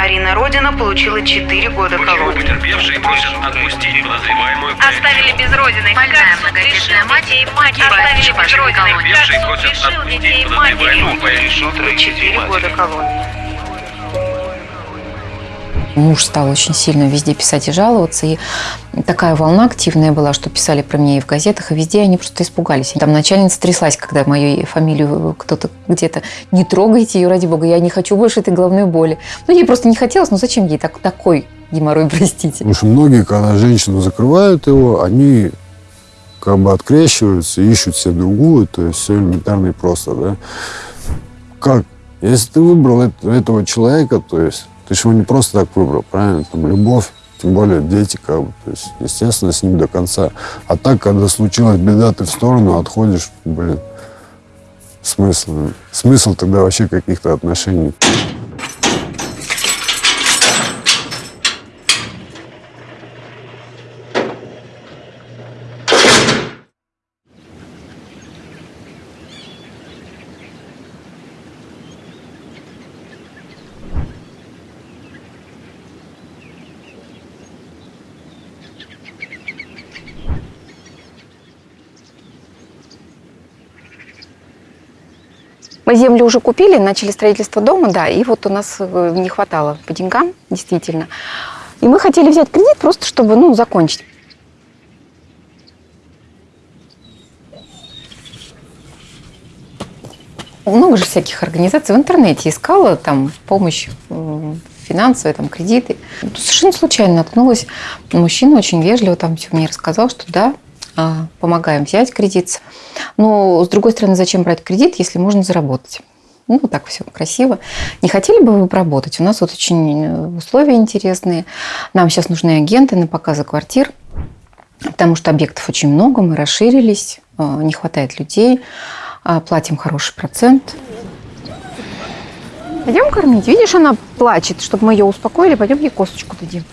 Арина Родина получила 4 года колонии. потерпевшие просят отпустить подозреваемую? Оставили без родины. Больная многодетная мать погибает в Оставили без родины. Потерпевшие просят отпустить подозреваемую матери. по решению Получила 4 года колонии. Муж стал очень сильно везде писать и жаловаться. И такая волна активная была, что писали про меня и в газетах, и везде они просто испугались. Там начальница тряслась, когда мою фамилию кто-то где-то «не трогайте ее, ради бога, я не хочу больше этой головной боли». Ну, ей просто не хотелось, ну зачем ей так, такой геморрой, простите? Потому что многие, когда женщину закрывают его, они как бы открещиваются, ищут себе другую, то есть все элементарно и просто, да. Как? Если ты выбрал эт- этого человека, то есть ты же его не просто так выбрал, правильно? Там любовь, тем более дети, как бы, то есть, естественно, с ним до конца. А так, когда случилась беда, ты в сторону отходишь, блин, смысл? Смысл тогда вообще каких-то отношений? Мы землю уже купили, начали строительство дома, да, и вот у нас э, не хватало по деньгам, действительно. И мы хотели взять кредит просто, чтобы, ну, закончить. Много же всяких организаций в интернете искала там помощь э, финансовая, там кредиты. Совершенно случайно наткнулась. Мужчина очень вежливо там все мне рассказал, что да, помогаем взять кредит. Но, с другой стороны, зачем брать кредит, если можно заработать? Ну, так все красиво. Не хотели бы вы поработать? У нас вот очень э, условия интересные. Нам сейчас нужны агенты на показы квартир, потому что объектов очень много, мы расширились, э, не хватает людей, а платим хороший процент. Пойдем кормить. Видишь, она плачет, чтобы мы ее успокоили. Пойдем ей косточку дадим.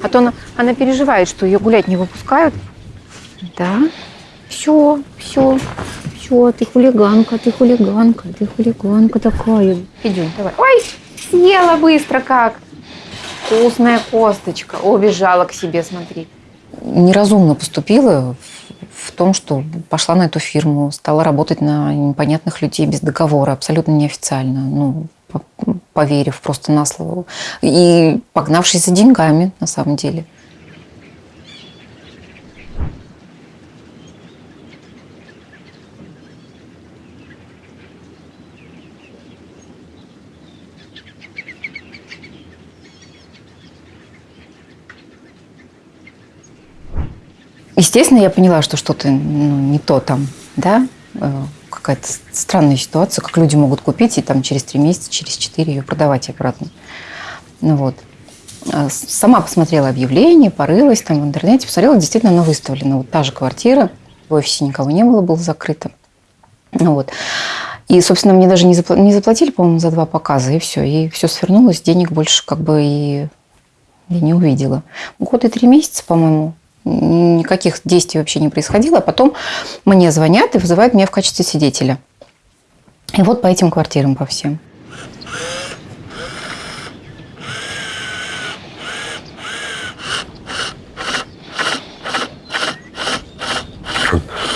А то она, она переживает, что ее гулять не выпускают. Да. Все, все, все, ты хулиганка, ты хулиганка, ты хулиганка такая. Идем, давай. Ой, съела быстро как. Вкусная косточка. О, бежала к себе, смотри. Неразумно поступила в том, что пошла на эту фирму, стала работать на непонятных людей без договора, абсолютно неофициально, ну, по- поверив просто на слово. И погнавшись за деньгами, на самом деле. Естественно, я поняла, что что-то ну, не то там, да, э, какая-то странная ситуация, как люди могут купить и там через три месяца, через четыре ее продавать обратно. Ну вот. А Сама посмотрела объявление, порылась там в интернете, посмотрела, действительно, она выставлена. Вот та же квартира, в офисе никого не было, было закрыто. Ну вот. И, собственно, мне даже не, запла- не заплатили, по-моему, за два показа, и все. И все свернулось, денег больше как бы и я не увидела. Год и три месяца, по-моему, никаких действий вообще не происходило. А потом мне звонят и вызывают меня в качестве свидетеля. И вот по этим квартирам по всем.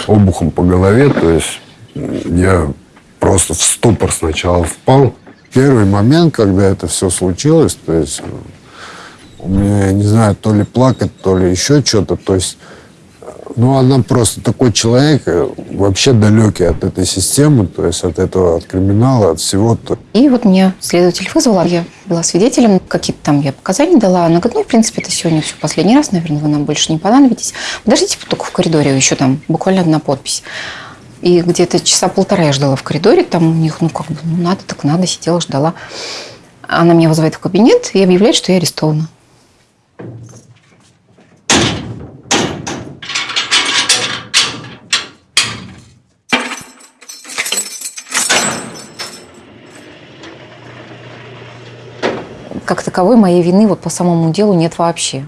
обухом по голове, то есть я просто в ступор сначала впал. Первый момент, когда это все случилось, то есть у я не знаю, то ли плакать, то ли еще что-то, то есть ну, она просто такой человек, э, вообще далекий от этой системы, то есть от этого, от криминала, от всего. -то. И вот меня следователь вызвала, я была свидетелем, какие-то там я показания дала. Она говорит, ну, в принципе, это сегодня все последний раз, наверное, вы нам больше не понадобитесь. Подождите только в коридоре, еще там буквально одна подпись. И где-то часа полтора я ждала в коридоре, там у них, ну, как бы, ну, надо, так надо, сидела, ждала. Она меня вызывает в кабинет и объявляет, что я арестована. Как таковой моей вины вот по самому делу нет вообще.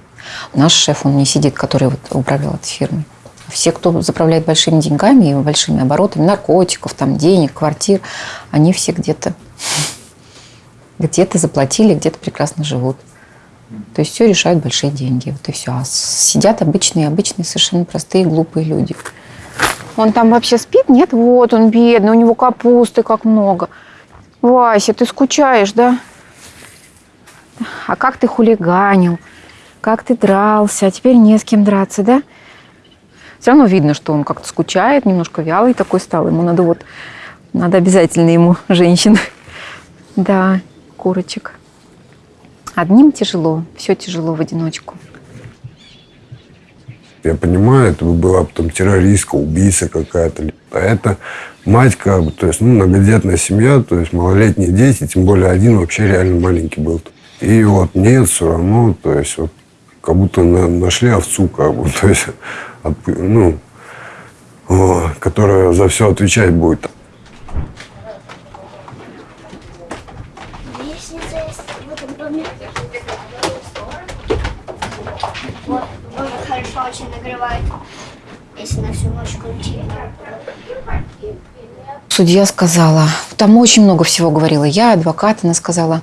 Наш шеф, он не сидит, который вот управлял этой фирмой. Все, кто заправляет большими деньгами и большими оборотами, наркотиков, там, денег, квартир, они все где-то Где-то заплатили, где-то прекрасно живут. То есть все решают большие деньги. Вот и все. А сидят обычные, обычные, совершенно простые, глупые люди. Он там вообще спит? Нет? Вот он бедный, у него капусты как много. Вася, ты скучаешь, да? А как ты хулиганил? Как ты дрался? А теперь не с кем драться, да? Все равно видно, что он как-то скучает, немножко вялый такой стал. Ему надо вот, надо обязательно ему женщин. Да, курочек. Одним тяжело, все тяжело в одиночку. Я понимаю, это бы была потом террористка, убийца какая-то. А это мать как бы, то есть, ну, многодетная семья, то есть малолетние дети, тем более один вообще реально маленький был. И вот нет, все равно, то есть вот как будто на, нашли овцу, как бы, то есть, от, ну, о, которая за все отвечать будет. Судья сказала, там очень много всего говорила. Я, адвокат, она сказала,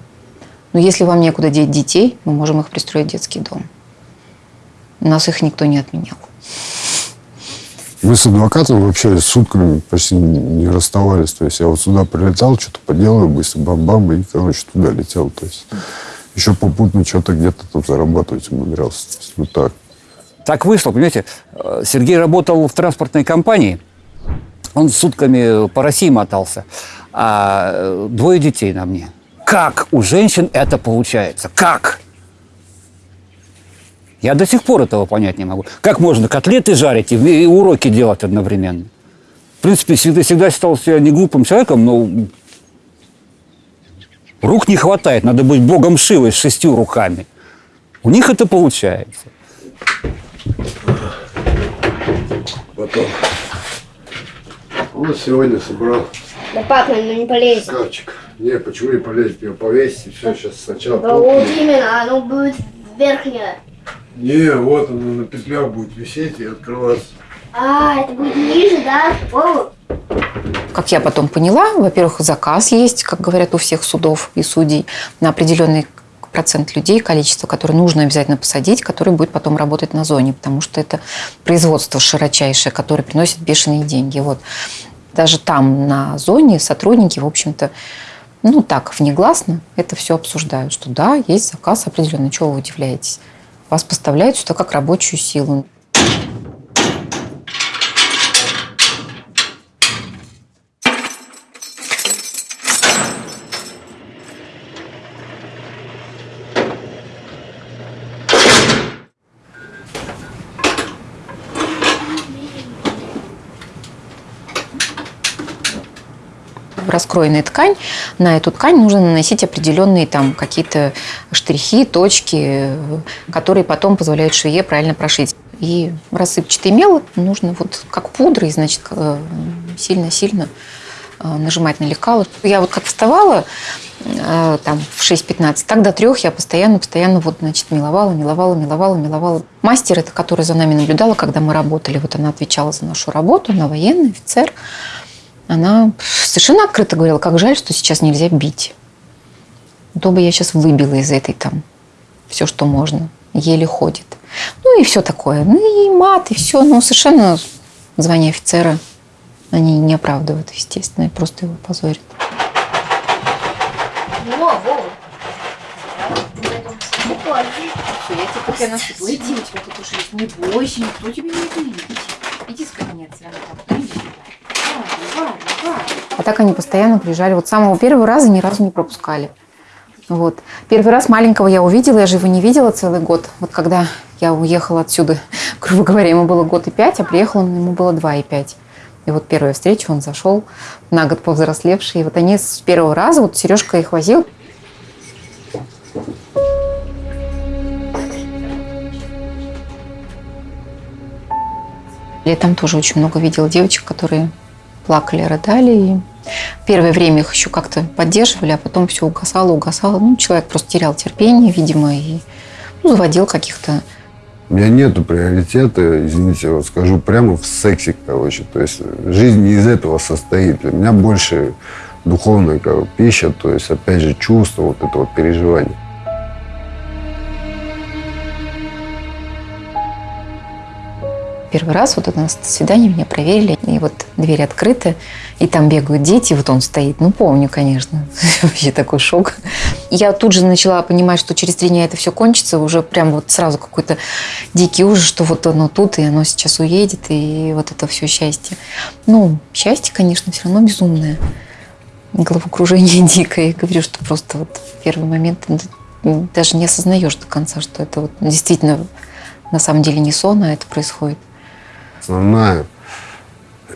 но если вам некуда деть детей, мы можем их пристроить в детский дом. У нас их никто не отменял. Мы с адвокатом вообще сутками почти не расставались. То есть я вот сюда прилетал, что-то поделаю быстро, бам-бам, и, короче, туда летел. То есть еще попутно что-то где-то там зарабатывать умудрялся. То есть вот так. Так вышло, понимаете, э, Сергей работал в транспортной компании, он сутками по России мотался, а э, двое детей на мне. Как у женщин это получается? Как? Я до сих пор этого понять не могу. Как можно котлеты жарить и, уроки делать одновременно? В принципе, всегда, всегда считал себя не глупым человеком, но рук не хватает. Надо быть богом Шивой с шестью руками. У них это получается. Потом. Вот сегодня собрал Да папа, ну не полезет. шкафчик. Не, почему не полезть? Его повесить, все, сейчас сначала Да пол- вот именно, оно будет верхнее. Не, вот оно на петлях будет висеть и открываться. А, это будет ниже, да? О, Как я потом поняла, во-первых, заказ есть, как говорят у всех судов и судей, на определенный процент людей, количество, которое нужно обязательно посадить, который будет потом работать на зоне, потому что это производство широчайшее, которое приносит бешеные деньги. Вот. Даже там, на зоне, сотрудники, в общем-то, ну так, внегласно это все обсуждают, что да, есть заказ определенный, чего вы удивляетесь? Вас поставляют сюда как рабочую силу. Раскроенная ткань, на эту ткань нужно наносить определенные там какие-то штрихи, точки, которые потом позволяют швее правильно прошить. И рассыпчатый мел нужно вот как пудрой, значит, э, сильно-сильно э, нажимать на лекало. Я вот как вставала э, там в 6-15, так до трех я постоянно, постоянно вот, значит, меловала, меловала, меловала, меловала. Мастер, это которая за нами наблюдала, когда мы работали, вот она отвечала за нашу работу, она военный офицер. Она совершенно открыто говорила, как жаль, что сейчас нельзя бить. То бы я сейчас выбила из этой там все, что можно. Еле ходит. Ну и все такое. Ну и мат, и все. Ну совершенно звание офицера они не оправдывают, естественно, и просто его позорят. во, во. Прикольно. Все, я тебе пока насыпала. Иди, у тебя тут уже есть. Не бойся, никто тебе не видит. Иди с кабинета, А так они постоянно приезжали. Вот с самого первого раза ни разу не пропускали. Вот. Первый раз маленького я увидела, я же его не видела целый год. Вот когда я уехала отсюда, грубо говоря, ему было год и пять, а приехал он, ему было два и пять. И вот первая встреча, он зашел, на год повзрослевший. И вот они с первого раза, вот Сережка их возил, Я там тоже очень много видела девочек, которые плакали, рыдали. И первое время их еще как-то поддерживали, а потом все угасало, угасало. Ну, человек просто терял терпение, видимо, и ну, заводил каких-то У меня нету приоритета, извините, вот скажу прямо в сексе, короче. То есть жизнь не из этого состоит. Для меня больше духовная как пища, то есть, опять же, чувство, вот это вот переживание. Первый раз вот у нас свидание меня проверили, и вот двери открыты, и там бегают дети, вот он стоит. Ну, помню, конечно. Вообще такой шок. Я тут же начала понимать, что через три дня это все кончится, уже прям вот сразу какой-то дикий ужас, что вот оно тут, и оно сейчас уедет, и вот это все счастье. Ну, счастье, конечно, все равно безумное. Головокружение дикое. Я говорю, что просто вот первый момент даже не осознаешь до конца, что это вот действительно на самом деле не сон, а это происходит. Основная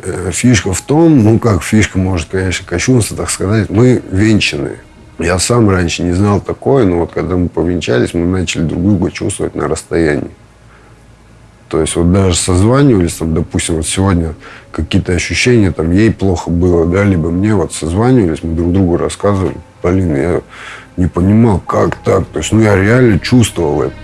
э, фишка в том, ну как фишка может, конечно, кощунство, так сказать, мы венчаны. Я сам раньше не знал такое, но вот когда мы повенчались, мы начали друг друга чувствовать на расстоянии. То есть вот даже созванивались, там, допустим, вот сегодня какие-то ощущения, там, ей плохо было, да, либо мне вот созванивались, мы друг другу рассказывали. Блин, я не понимал, как так. То есть, ну, я реально чувствовал это.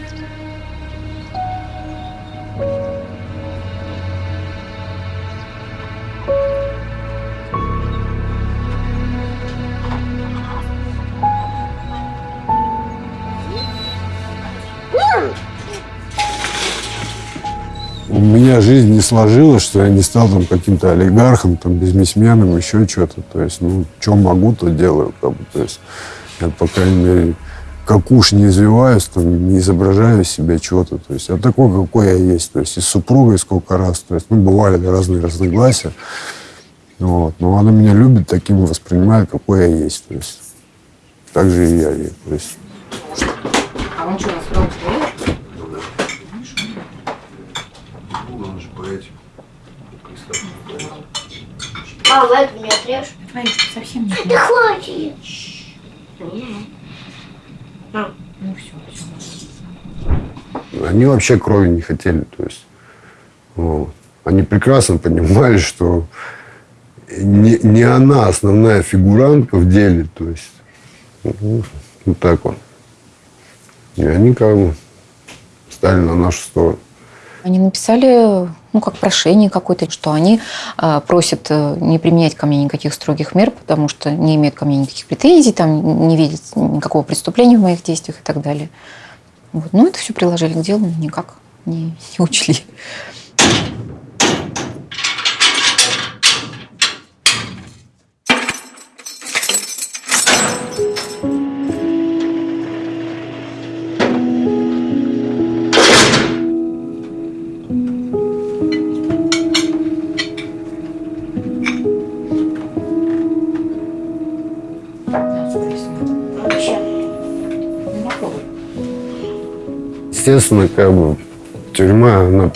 Меня жизнь не сложилась, что я не стал там каким-то олигархом, там, бизнесменом, еще что-то. То есть, ну, что могу, то делаю. Как бы. То есть, я, по крайней мере, как уж не извиваюсь, там, не изображаю из себя чего-то. То есть, я такой, какой я есть. То есть, и с супругой сколько раз. То есть, ну, бывали разные разногласия. Вот. Но она меня любит, таким воспринимает, какой я есть. То есть, так же и я ей. То есть, А он что, рассказал, А, в эту не отрежь. Совсем не Да хватит. Ну все, все. Они вообще крови не хотели. То есть, вот. Они прекрасно понимали, что не, не она основная фигурантка в деле. То есть, ну, вот так вот. И они как бы стали на нашу сторону. Они написали, ну, как прошение какое-то, что они э, просят э, не применять ко мне никаких строгих мер, потому что не имеют ко мне никаких претензий, там, не видят никакого преступления в моих действиях и так далее. Вот. Ну, это все приложили к делу, но никак не, не учли. Естественно, как бы тюрьма, она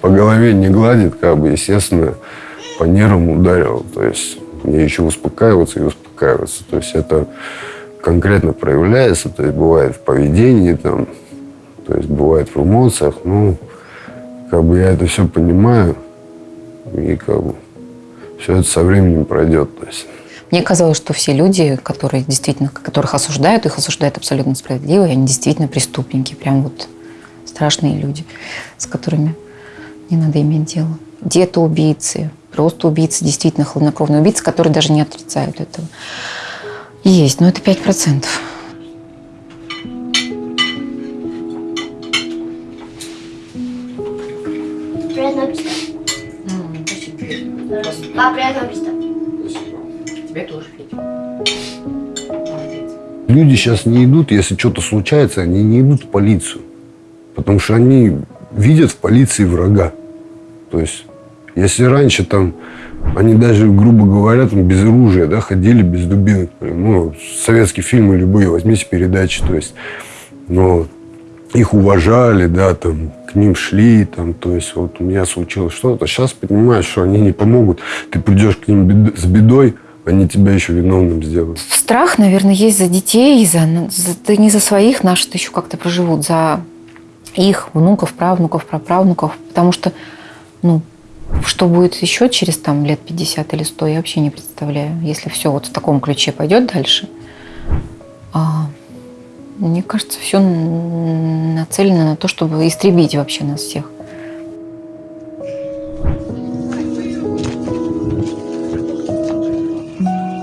по голове не гладит, как бы, естественно, по нервам ударила. То есть мне еще успокаиваться и успокаиваться. То есть это конкретно проявляется, то есть бывает в поведении, там, то есть бывает в эмоциях. Ну, как бы я это все понимаю, и как бы все это со временем пройдет. То есть. Мне казалось, что все люди, которые действительно, которых осуждают, их осуждают абсолютно справедливо, и они действительно преступники, прям вот страшные люди, с которыми не надо иметь дело. Где-то убийцы, просто убийцы, действительно хладнокровные убийцы, которые даже не отрицают этого. Есть, но это 5%. Приятного аппетита. Папа, приятного аппетита. Тебе тоже, Федя. Люди сейчас не идут, если что-то случается, они не идут в полицию. Потому что они видят в полиции врага. То есть, если раньше там, они даже, грубо говоря, там без оружия, да, ходили без дубинок. Ну, советские фильмы любые, возьмите передачи, то есть, но их уважали, да, там, к ним шли, там, то есть, вот у меня случилось что-то. Сейчас понимаешь, что они не помогут. Ты придешь к ним бед- с бедой, они тебя еще виновным сделают. Страх, наверное, есть за детей, за, за не за своих, наши-то еще как-то проживут, за их внуков, правнуков, праправнуков, потому что, ну, что будет еще через там лет 50 или 100, я вообще не представляю, если все вот в таком ключе пойдет дальше. А, мне кажется, все нацелено на то, чтобы истребить вообще нас всех.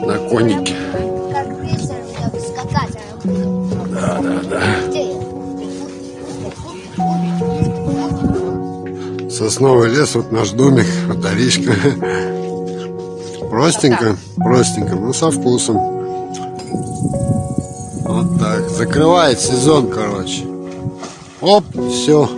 На конике. Сосновый лес, вот наш домик, батаричка. Простенько, простенько, но со вкусом. Вот так. Закрывает сезон, короче. Оп, все.